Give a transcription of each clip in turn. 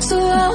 So I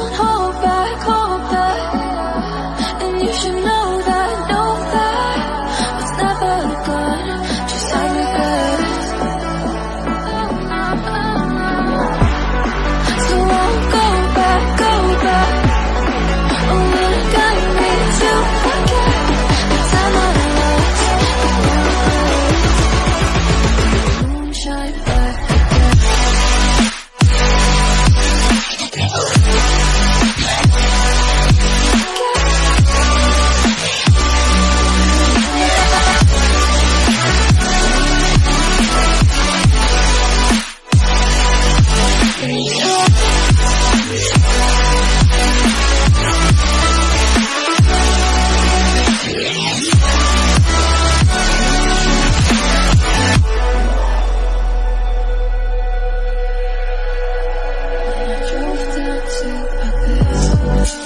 Thank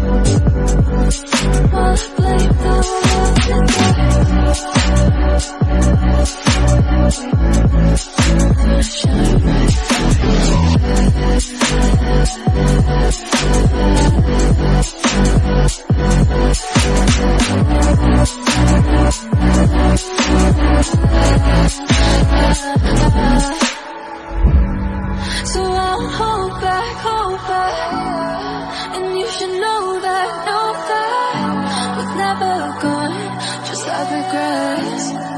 you. you know that, know that We're never gone, just like regrets.